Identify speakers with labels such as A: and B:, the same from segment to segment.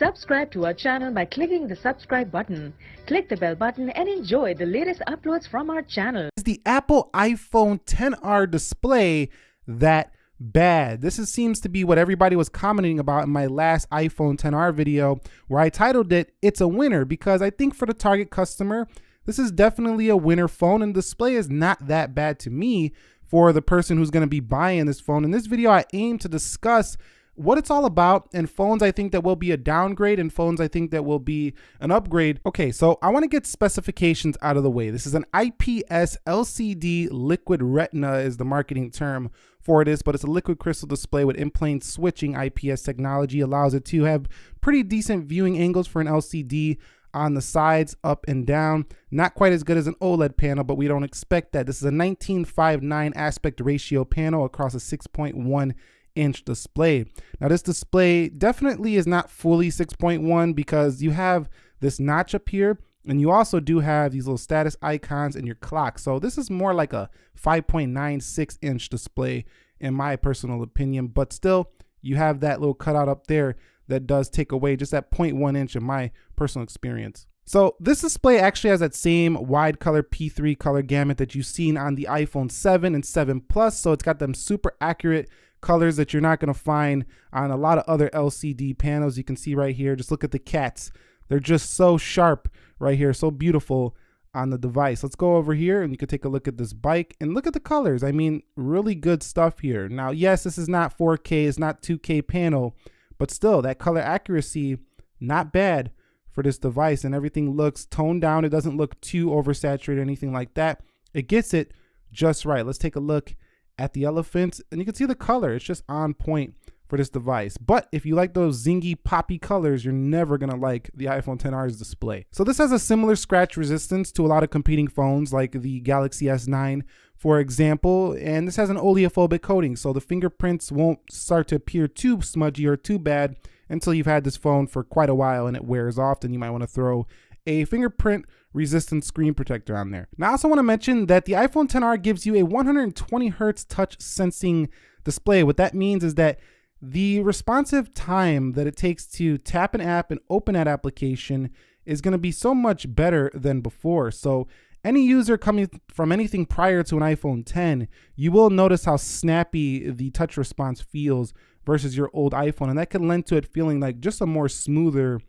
A: Subscribe to our channel by clicking the subscribe button. Click the bell button and enjoy the latest uploads from our channel.
B: Is the Apple iPhone 10R display that bad? This is, seems to be what everybody was commenting about in my last iPhone 10R video where I titled it, It's a Winner, because I think for the target customer, this is definitely a winner phone and display is not that bad to me for the person who's gonna be buying this phone. In this video, I aim to discuss what it's all about and phones I think that will be a downgrade and phones I think that will be an upgrade. Okay, so I wanna get specifications out of the way. This is an IPS LCD liquid retina is the marketing term for this, but it's a liquid crystal display with in-plane switching IPS technology allows it to have pretty decent viewing angles for an LCD on the sides, up and down. Not quite as good as an OLED panel, but we don't expect that. This is a 19:5:9 aspect ratio panel across a 6.1 inch display. Now this display definitely is not fully 6.1 because you have this notch up here and you also do have these little status icons in your clock. So this is more like a 5.96 inch display in my personal opinion, but still you have that little cutout up there that does take away just that 0.1 inch in my personal experience. So this display actually has that same wide color P3 color gamut that you've seen on the iPhone 7 and 7 Plus. So it's got them super accurate colors that you're not gonna find on a lot of other LCD panels. You can see right here, just look at the cats. They're just so sharp right here, so beautiful on the device. Let's go over here and you can take a look at this bike and look at the colors. I mean, really good stuff here. Now, yes, this is not 4K, it's not 2K panel, but still that color accuracy, not bad for this device and everything looks toned down. It doesn't look too oversaturated or anything like that. It gets it just right. Let's take a look at the elephants and you can see the color. It's just on point for this device. But if you like those zingy poppy colors, you're never gonna like the iPhone 10R's display. So this has a similar scratch resistance to a lot of competing phones like the Galaxy S9, for example, and this has an oleophobic coating, so the fingerprints won't start to appear too smudgy or too bad until you've had this phone for quite a while and it wears off, then you might wanna throw a fingerprint resistant screen protector on there. Now I also wanna mention that the iPhone 10R gives you a 120 hertz touch sensing display. What that means is that the responsive time that it takes to tap an app and open that application is going to be so much better than before. So any user coming from anything prior to an iPhone 10, you will notice how snappy the touch response feels versus your old iPhone. And that can lend to it feeling like just a more smoother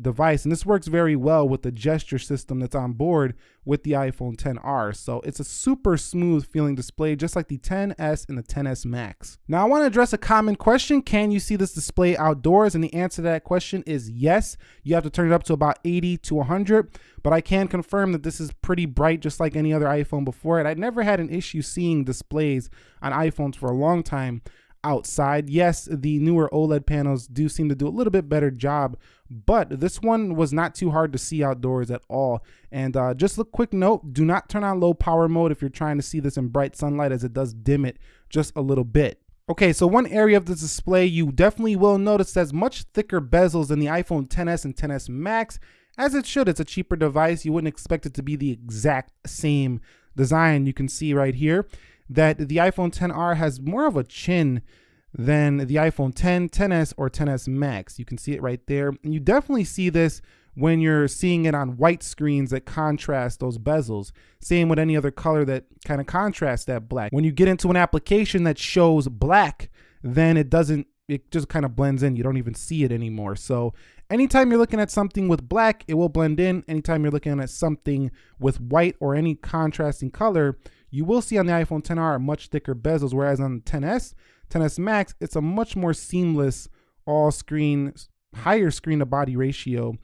B: device. And this works very well with the gesture system that's on board with the iPhone 10R. So it's a super smooth feeling display, just like the 10S and the 10S Max. Now I wanna address a common question. Can you see this display outdoors? And the answer to that question is yes. You have to turn it up to about 80 to 100, but I can confirm that this is pretty bright, just like any other iPhone before it. I never had an issue seeing displays on iPhones for a long time outside. Yes, the newer OLED panels do seem to do a little bit better job, but this one was not too hard to see outdoors at all. And uh, just a quick note, do not turn on low power mode if you're trying to see this in bright sunlight as it does dim it just a little bit. Okay, so one area of the display you definitely will notice has much thicker bezels than the iPhone 10s and 10s Max. As it should, it's a cheaper device. You wouldn't expect it to be the exact same design you can see right here that the iPhone 10R has more of a chin than the iPhone 10, 10s, or 10s Max. You can see it right there. And you definitely see this when you're seeing it on white screens that contrast those bezels. Same with any other color that kind of contrasts that black. When you get into an application that shows black, then it doesn't, it just kind of blends in. You don't even see it anymore. So anytime you're looking at something with black, it will blend in. Anytime you're looking at something with white or any contrasting color, you will see on the iPhone 10R much thicker bezels, whereas on the 10s, 10s Max, it's a much more seamless all screen, higher screen to body ratio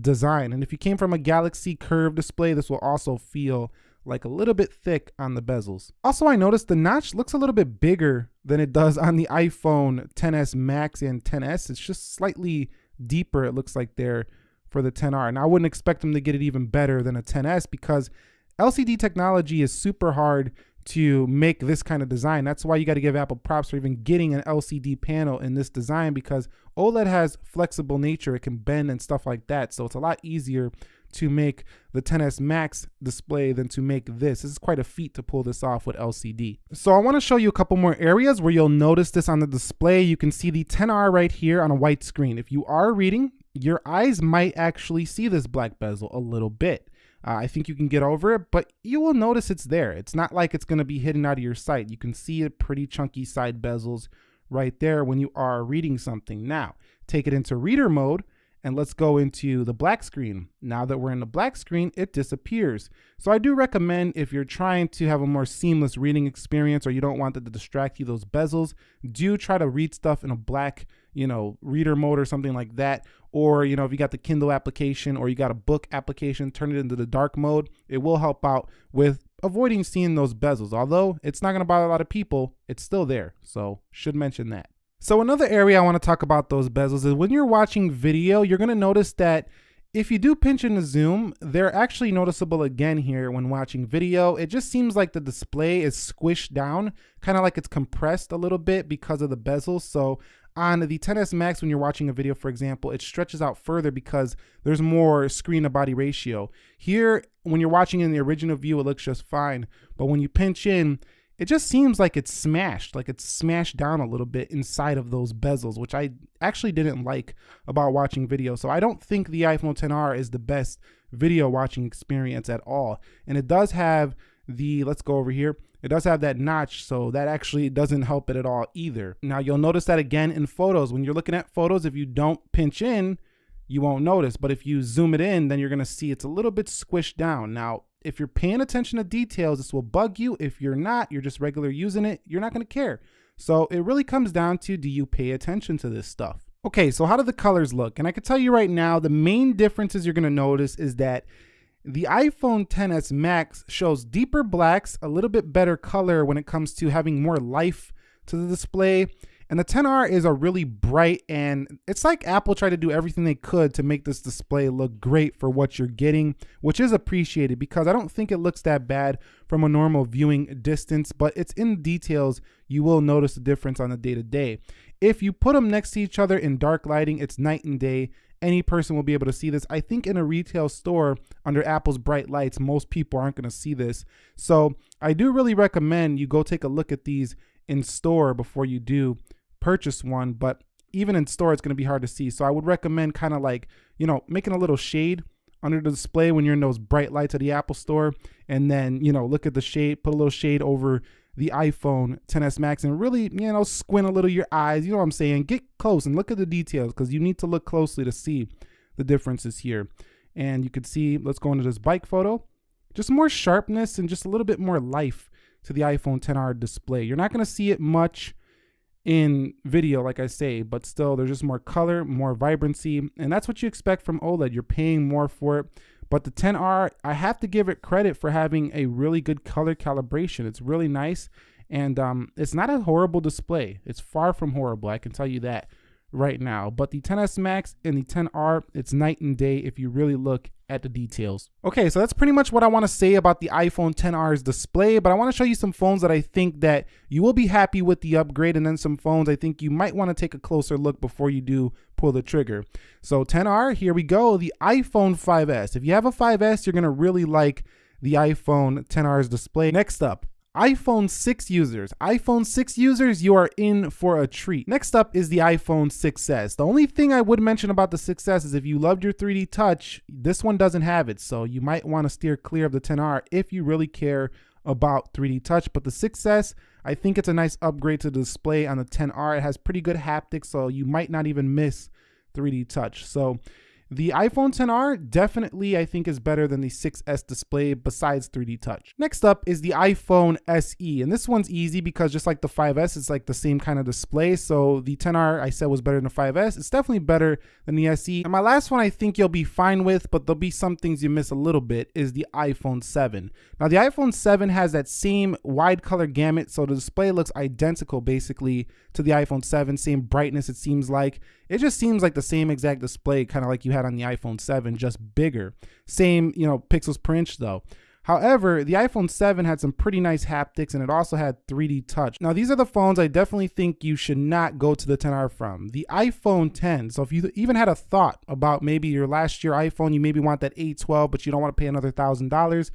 B: design. And if you came from a Galaxy curved display, this will also feel like a little bit thick on the bezels. Also, I noticed the notch looks a little bit bigger than it does on the iPhone 10s Max and 10s. It's just slightly deeper, it looks like there for the 10R. And I wouldn't expect them to get it even better than a 10s because LCD technology is super hard to make this kind of design. That's why you got to give Apple props for even getting an LCD panel in this design because OLED has flexible nature. It can bend and stuff like that. So it's a lot easier to make the 10s Max display than to make this. This is quite a feat to pull this off with LCD. So I want to show you a couple more areas where you'll notice this on the display. You can see the 10R right here on a white screen. If you are reading, your eyes might actually see this black bezel a little bit. Uh, I think you can get over it, but you will notice it's there. It's not like it's going to be hidden out of your sight. You can see it pretty chunky side bezels right there when you are reading something. Now, take it into reader mode and let's go into the black screen. Now that we're in the black screen, it disappears. So I do recommend if you're trying to have a more seamless reading experience or you don't want it to distract you, those bezels, do try to read stuff in a black, you know, reader mode or something like that. Or, you know, if you got the Kindle application or you got a book application, turn it into the dark mode. It will help out with avoiding seeing those bezels. Although it's not going to bother a lot of people, it's still there. So should mention that. So another area I want to talk about those bezels is when you're watching video, you're going to notice that if you do pinch and zoom, they're actually noticeable again here when watching video. It just seems like the display is squished down, kind of like it's compressed a little bit because of the bezels. So on the 10s Max, when you're watching a video, for example, it stretches out further because there's more screen to body ratio. Here, when you're watching in the original view, it looks just fine. But when you pinch in, it just seems like it's smashed, like it's smashed down a little bit inside of those bezels, which I actually didn't like about watching video. So I don't think the iPhone 10R is the best video watching experience at all. And it does have the, let's go over here, it does have that notch, so that actually doesn't help it at all either. Now you'll notice that again in photos. When you're looking at photos, if you don't pinch in, you won't notice. But if you zoom it in, then you're gonna see it's a little bit squished down. Now, if you're paying attention to details, this will bug you. If you're not, you're just regular using it, you're not gonna care. So it really comes down to, do you pay attention to this stuff? Okay, so how do the colors look? And I can tell you right now, the main differences you're gonna notice is that the iPhone 10s Max shows deeper blacks, a little bit better color when it comes to having more life to the display. And the 10R is a really bright and it's like Apple tried to do everything they could to make this display look great for what you're getting, which is appreciated because I don't think it looks that bad from a normal viewing distance, but it's in details you will notice the difference on the day to day. If you put them next to each other in dark lighting, it's night and day. Any person will be able to see this. I think in a retail store under Apple's bright lights, most people aren't going to see this. So I do really recommend you go take a look at these in store before you do purchase one, but even in store, it's going to be hard to see. So I would recommend kind of like, you know, making a little shade under the display when you're in those bright lights at the Apple store. And then, you know, look at the shade, put a little shade over the iPhone 10s Max and really, you know, squint a little your eyes. You know what I'm saying? Get close and look at the details because you need to look closely to see the differences here. And you can see, let's go into this bike photo, just more sharpness and just a little bit more life to the iPhone 10R display. You're not going to see it much in video, like I say, but still there's just more color, more vibrancy, and that's what you expect from OLED. You're paying more for it. But the 10R, I have to give it credit for having a really good color calibration. It's really nice, and um, it's not a horrible display. It's far from horrible, I can tell you that right now. But the 10s Max and the 10R, it's night and day if you really look at the details. Okay, so that's pretty much what I want to say about the iPhone 10R's display, but I want to show you some phones that I think that you will be happy with the upgrade and then some phones I think you might want to take a closer look before you do pull the trigger. So 10R, here we go, the iPhone 5S. If you have a 5S, you're going to really like the iPhone 10R's display. Next up, iPhone 6 users. iPhone 6 users, you are in for a treat. Next up is the iPhone 6S. The only thing I would mention about the 6S is if you loved your 3D touch, this one doesn't have it. So you might want to steer clear of the 10R if you really care about 3D touch. But the 6S, I think it's a nice upgrade to the display on the 10R. It has pretty good haptics, so you might not even miss 3D touch. So the iPhone 10R definitely I think is better than the 6S display besides 3D touch. Next up is the iPhone SE and this one's easy because just like the 5S it's like the same kind of display so the 10R I said was better than the 5S. It's definitely better than the SE. And my last one I think you'll be fine with but there'll be some things you miss a little bit is the iPhone 7. Now the iPhone 7 has that same wide color gamut so the display looks identical basically to the iPhone 7, same brightness it seems like. It just seems like the same exact display kind of like you had on the iPhone 7, just bigger. Same, you know, pixels per inch though. However, the iPhone 7 had some pretty nice haptics and it also had 3D touch. Now, these are the phones I definitely think you should not go to the 10R from. The iPhone 10. So if you even had a thought about maybe your last year iPhone, you maybe want that A12, but you don't want to pay another $1,000,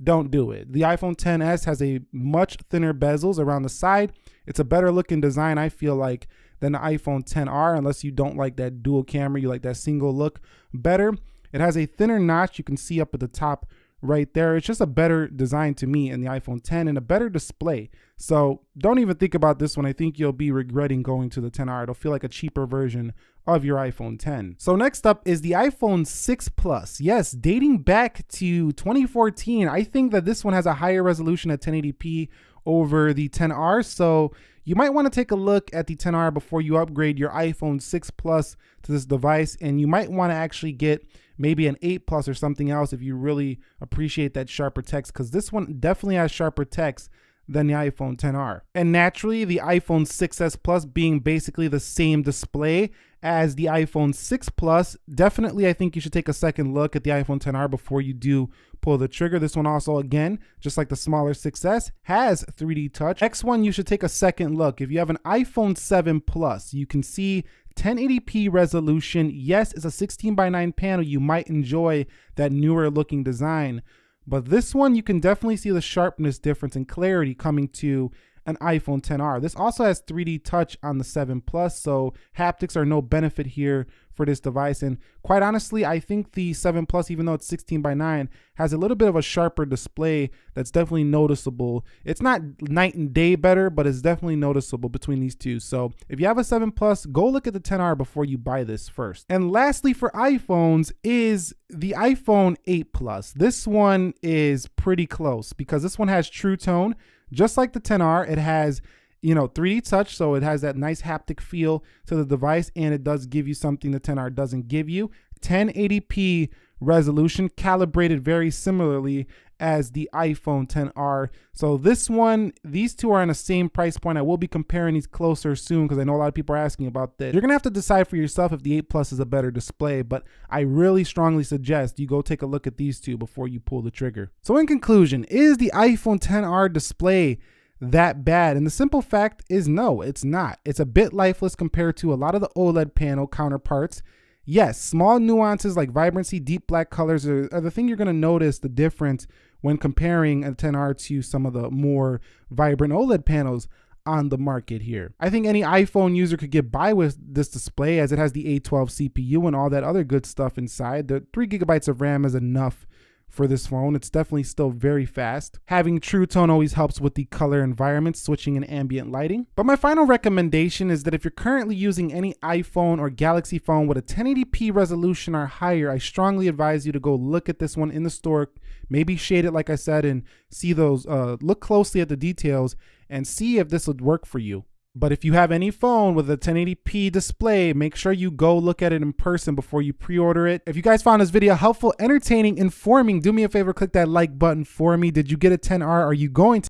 B: don't do it. The iPhone 10s has a much thinner bezels around the side. It's a better looking design, I feel like, than the iPhone 10R, unless you don't like that dual camera, you like that single look better. It has a thinner notch you can see up at the top right there. It's just a better design to me in the iPhone 10 and a better display. So don't even think about this one. I think you'll be regretting going to the 10R. It'll feel like a cheaper version of your iPhone 10. So next up is the iPhone 6 Plus. Yes, dating back to 2014, I think that this one has a higher resolution at 1080p over the 10R. So you might want to take a look at the 10R before you upgrade your iPhone 6 Plus to this device. And you might want to actually get maybe an 8 Plus or something else if you really appreciate that sharper text because this one definitely has sharper text than the iPhone 10R. And naturally, the iPhone 6s Plus being basically the same display as the iPhone 6 Plus, definitely I think you should take a second look at the iPhone 10R before you do pull the trigger. This one also, again, just like the smaller 6S, has 3D touch. X1, you should take a second look. If you have an iPhone 7 Plus, you can see 1080p resolution. Yes, it's a 16 by 9 panel. You might enjoy that newer looking design. But this one, you can definitely see the sharpness difference and clarity coming to an iPhone 10R. This also has 3D touch on the 7 Plus, so haptics are no benefit here for this device. And quite honestly, I think the 7 Plus, even though it's 16 by 9, has a little bit of a sharper display that's definitely noticeable. It's not night and day better, but it's definitely noticeable between these two. So if you have a 7 Plus, go look at the 10R before you buy this first. And lastly, for iPhones is the iPhone 8 Plus. This one is pretty close because this one has True Tone, just like the 10R, it has you know 3D touch, so it has that nice haptic feel to the device, and it does give you something the 10R doesn't give you. 1080p resolution, calibrated very similarly as the iPhone 10R. So this one, these two are on the same price point. I will be comparing these closer soon because I know a lot of people are asking about this. You're gonna have to decide for yourself if the 8 Plus is a better display, but I really strongly suggest you go take a look at these two before you pull the trigger. So in conclusion, is the iPhone 10R display that bad? And the simple fact is no, it's not. It's a bit lifeless compared to a lot of the OLED panel counterparts. Yes, small nuances like vibrancy, deep black colors are, are the thing you're going to notice the difference when comparing a 10R to some of the more vibrant OLED panels on the market here. I think any iPhone user could get by with this display as it has the A12 CPU and all that other good stuff inside. The three gigabytes of RAM is enough for this phone. It's definitely still very fast. Having True Tone always helps with the color environment, switching and ambient lighting. But my final recommendation is that if you're currently using any iPhone or Galaxy phone with a 1080p resolution or higher, I strongly advise you to go look at this one in the store, maybe shade it like I said and see those, uh, look closely at the details and see if this would work for you. But if you have any phone with a 1080p display, make sure you go look at it in person before you pre-order it. If you guys found this video helpful, entertaining, informing, do me a favor, click that like button for me. Did you get a 10R? Are you going to